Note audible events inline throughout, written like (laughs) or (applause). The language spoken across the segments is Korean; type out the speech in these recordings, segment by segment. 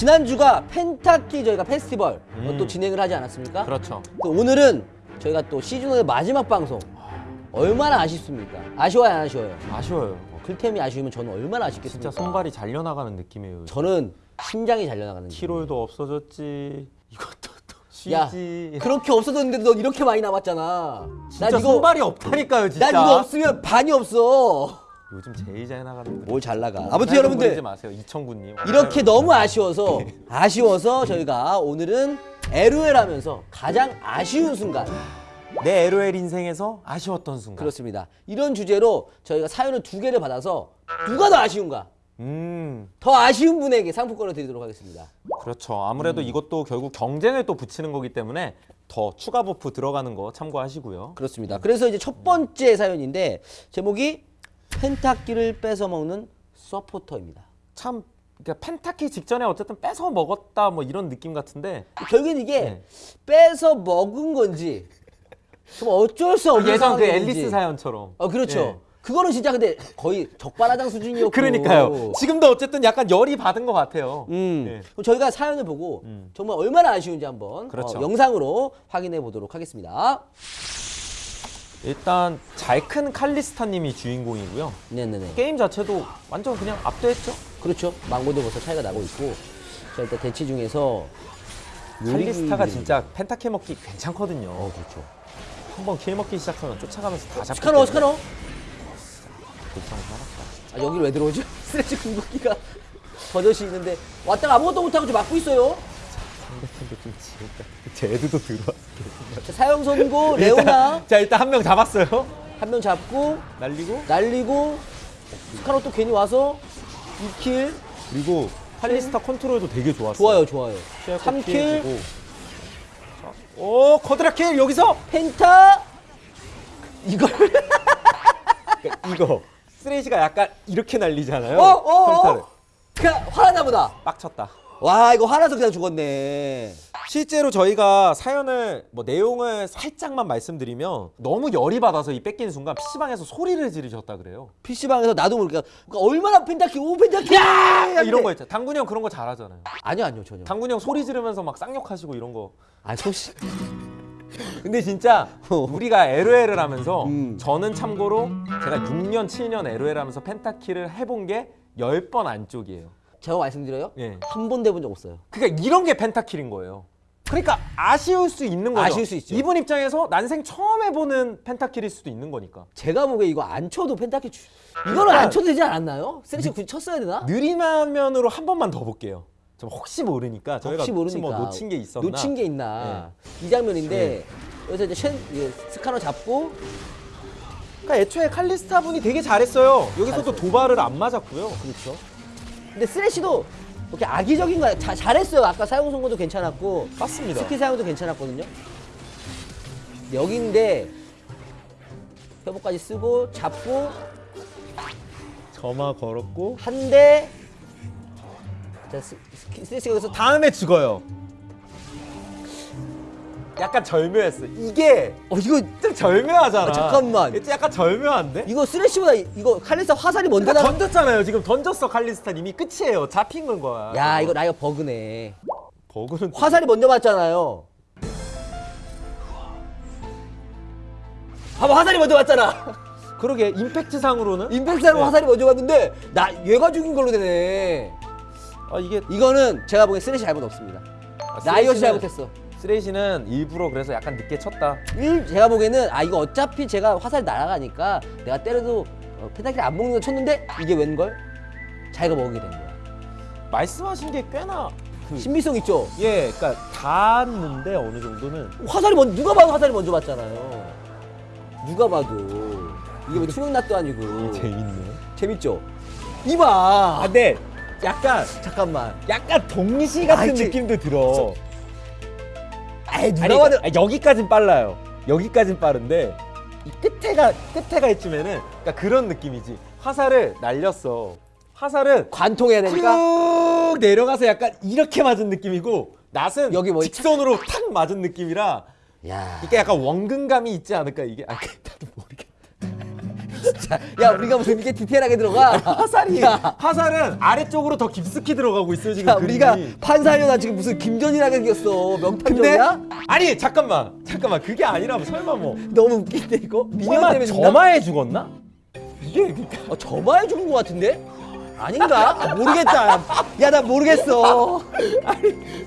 지난주가 펜타키 저희가 페스티벌 음. 또 진행을 하지 않았습니까? 그렇죠. 또 오늘은 저희가 또 시즌5의 마지막 방송 얼마나 아쉽습니까? 아쉬워요 안 아쉬워요? 아쉬워요. 클템이 아쉬우면 저는 얼마나 아쉽겠습니까? 진짜 손발이 잘려나가는 느낌이에요. 저는 심장이 잘려나가는 느낌. 키로도 없어졌지. (laughs) 이것도 쉬지. 그렇게 없어졌는데 너 이렇게 많이 남았잖아. 진짜 손발이 없다니까요, 진짜. 난 이거 없으면 반이 없어. 요즘 제일 잘 나가는 뭘 잘 나가. 아무튼 여러분들 지 마세요, 이청구님. 이렇게 너무 아쉬워서 아쉬워서 저희가 오늘은 LOL 하면서 가장 아쉬운 순간 내 LOL 인생에서 아쉬웠던 순간. 그렇습니다. 이런 주제로 저희가 사연을 두 개를 받아서 누가 더 아쉬운가? 음, 더 아쉬운 분에게 상품권을 드리도록 하겠습니다. 그렇죠. 음. 아무래도 이것도 결국 경쟁을 또 붙이는 거기 때문에 더 추가 buff 들어가는 거 참고하시고요. 그렇습니다. 그래서 이제 첫 번째 사연인데 제목이 펜타키를 뺏어 먹는 서포터입니다. 참 그러니까 펜타키 직전에 어쨌든 뺏어 먹었다 뭐 이런 느낌 같은데 결국엔 이게 네. 뺏어 먹은 건지 좀 어쩔 수 없는 예전 그. 앨리스 사연처럼. 어 그렇죠. 예. 그거는 진짜 근데 거의 적반하장 수준이었고. 그러니까요. 지금도 어쨌든 약간 열이 받은 것 같아요. 음. 예. 그럼 저희가 사연을 보고 음. 정말 얼마나 아쉬운지 한번 그렇죠. 어, 영상으로 확인해 보도록 하겠습니다. 일단 잘큰 칼리스타님이 주인공이고요. 네네네. 게임 자체도 완전 그냥 압도했죠. 그렇죠. 만 골드 벌써 차이가 나고 있고. 자 일단 대치 중에서 칼리스타가 진짜 penta kill 먹기 괜찮거든요. 어 그렇죠. 한번 kill 먹기 시작하면 쫓아가면서 다 잡고. 스카너 스카너. 불쌍히 살았다. 아 여기 왜 들어오지? 쓰레쉬 (laughs) 궁극기가 버젓이 있는데 왔다가 아무것도 못하고 지금 막고 있어요. 상대팀도 좀 지었다. 쟤들도 들어왔어. 자, 사형 선고 (laughs) 레오나 자 일단 한 명 잡았어요. 한 명 잡고 날리고 날리고 스카너 또 괜히 와서 2kill 그리고 칼리스타 컨트롤도 되게 좋았어요. 좋아요 좋아요 시야껏 3kill 피해주고. 자, 오 quadra kill 여기서 penta 이걸 그러니까 이거 쓰레쉬가 약간 이렇게 날리잖아요. 어, 어, 평타를. 어. 그냥 화났나 보다 빡쳤다. 와 이거 화나서 그냥 죽었네 실제로 저희가 사연을 뭐 내용을 살짝만 말씀드리면 너무 열이 받아서 이 뺏기는 순간 PC방에서 소리를 지르셨다 그래요. PC방에서 나도 모르게 그러니까 얼마나 펜타키 오 펜타키 야! 이런 거 있잖아. 당군이 형 그런 거 잘하잖아요. 아니요 아니요 전혀 당군이 형 소리 지르면서 막 쌍욕하시고 이런 거. 아 소시 (laughs) 근데 진짜 우리가 LOL을 하면서 음. 저는 참고로 제가 6년 7년 LOL 하면서 펜타키를 해본 게 10번 안쪽이에요. 제가 말씀드려요 예. 한 번도 해본 적 없어요 그러니까 이런 게 펜타킬인 거예요. 그러니까 아쉬울 수 있는 거죠. 아쉬울 수 있죠. 이분 입장에서 난생 처음 해보는 펜타킬일 수도 있는 거니까. 제가 보기에 이거 안 쳐도 펜타키 주... 이거는 안 쳐도 되지 않았나요? 쓰레쉬 굳이 쳤어야 되나? 느린 화면으로 한 번만 더 볼게요. 좀 혹시 모르니까 저희가 혹시 모르니까 뭐 놓친 게 있었나? 네. 놓친 게 있나 이 장면인데 여기서 이제 쉔 이제 스카너 잡고 그러니까 애초에 칼리스타 분이 되게 잘했어요. 여기서도 잘했어요. 도발을 안 맞았고요. 그렇죠. 근데 쓰레쉬도 이렇게 악의적인 거야. 자, 잘했어요. 아까 사형 선고도 괜찮았고 맞습니다. 스킬 사용도 괜찮았거든요. 여기인데 회복까지 쓰고 잡고 점화 걸었고 한 대. 자, 스, 스키- 쓰레쉬가 여기서 다. 다음에 죽어요. 약간 절묘했어. 이게 어 이거 좀 절묘하잖아. 아, 잠깐만. 이게 약간 절묘한데? 이거 쓰레쉬보다 이- 이거 칼리스타 화살이 먼저 그러니까 나. 던졌잖아요. 지금 던졌어 칼리스타 님이 끝이에요. 잡힌 건 거야. 야 이거 라이엇 버그네. 버그는 화살이 먼저 맞잖아요. 봐봐 화살이 먼저 맞잖아. (laughs) 그러게 임팩트 상으로는 임팩트하고 네. 화살이 먼저 갔는데 나 얘가 죽인 걸로 되네. 아 이게 이거는 제가 보기엔 쓰레쉬 잘못 없습니다. 라이엇이 쓰레쉬는- 잘못했어. 쓰레시는 일부러 그래서 약간 늦게 쳤다. 일 제가 보기에는 아 이거 어차피 제가 화살이 날아가니까 내가 때려도 어, 펜타키를 안 먹는 거 쳤는데 이게 웬걸? 자기가 먹게 된 거야. 말씀하신 게 꽤나 신비성 있죠? 예, 그러니까 닿았는데 어느 정도는 화살이 먼저 누가 봐도 화살이 먼저 맞잖아요. 누가 봐도 이게 뭐 투명낫도 아니고 (laughs) 재밌네. 재밌죠? 이봐. 아, 근데 약간 잠깐만. 약간 동시 같은 아, 느낌도 들어. 에이 누가 아니, 봐도 아니, 여기까진 빨라요. 여기까진 빠른데 이 끝에가 끝에가 있으면은 그러니까 그런 느낌이지. 화살을 날렸어. 화살은 관통해야 되니까. 쭉 내려가서 약간 이렇게 맞은 느낌이고 낫은 여기 뭐 직선으로 탁 맞은 느낌이라 야. 이게 약간 원근감이 있지 않을까 이게 아. (laughs) 진짜. 야 우리가 무슨 이렇게 디테일하게 들어가? 화살이 야, 화살은 아래쪽으로 더 깊숙이 들어가고 있어요 지금 야 우리가 그림이. 판사하려다 지금 무슨 김전이라게 생겼어. 명탐정이야? 아니 잠깐만 잠깐만 그게 아니라 설마 뭐 너무 웃긴데 이거? 미녀 때문에? 점화에 죽었나? 이게 그러니까 어, 점화에 죽은 것 같은데? 아닌가? 아, 모르겠다. 야 나 모르겠어.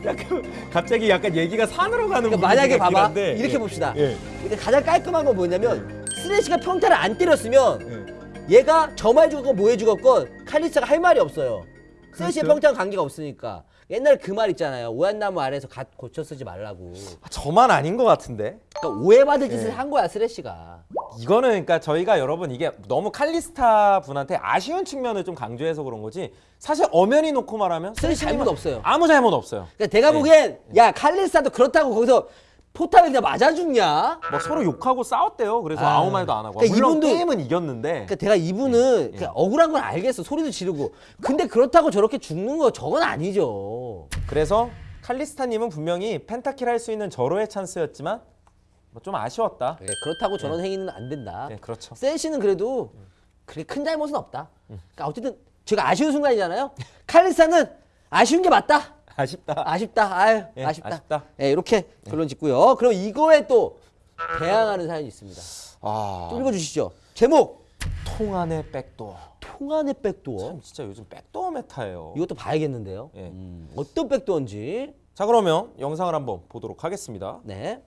약간 갑자기 약간 얘기가 산으로 가는 그러니까 만약에 봐봐 한데, 이렇게 예. 봅시다. 예. 근데 가장 깔끔한 건 뭐냐면 쓰레쉬가 평타를 안 때렸으면 예. 얘가 점화해 죽었건 뭐해 죽었건 칼리스가 할 말이 없어요. 쓰레쉬의 그렇죠. 평타는 관계가 없으니까. 옛날 그 말 있잖아요. 오얏나무 아래에서 갓 고쳐 쓰지 말라고. 아, 저만 아닌 것 같은데 그러니까 오해받을 짓을 예. 한 거야 쓰레쉬가. 이거는 그러니까 저희가 여러분 이게 너무 칼리스타 분한테 아쉬운 측면을 좀 강조해서 그런 거지 사실 엄연히 놓고 말하면 쓰레쉬 잘못 없어요. 아무 잘못 없어요 그러니까 내가 네. 보기엔 야 칼리스타도 그렇다고 거기서 포탑에 그냥 맞아 죽냐? 뭐 서로 욕하고 싸웠대요 그래서 아. 아, 무 말도 안 하고 그러니까 물론 이분도- 게임은 이겼는데 그러니까 내가 이분은 예. 그냥 억울한 건 알겠어. 소리도 지르고. 근데 그렇다고 저렇게 죽는 거 저건 아니죠. 그래서 칼리스타님은 분명히 펜타킬 할 수 있는 절호의 찬스였지만 뭐 좀 아쉬웠다 그래, 그렇다고 저런 행위는 안 된다. 네 그렇죠 센시는 그래도 그렇게 큰 잘못은 없다. 그러니까 어쨌든 제가 아쉬운 순간이잖아요. 칼리스타는 아쉬운 게 맞다. 아쉽다 아쉽다. 아유, 예, 아쉽다. 아쉽다. 예, 이렇게 결론 짓고요. 그럼 이거에 또 대항하는 사연이 있습니다. 아좀 읽어주시죠. 제목 통안의 백도어 통안의 백도어. 참 진짜 요즘 백도어 메타예요 이것도 봐야겠는데요. 예. 음, 어떤 백도어인지. 자 그러면 영상을 한번 보도록 하겠습니다 네.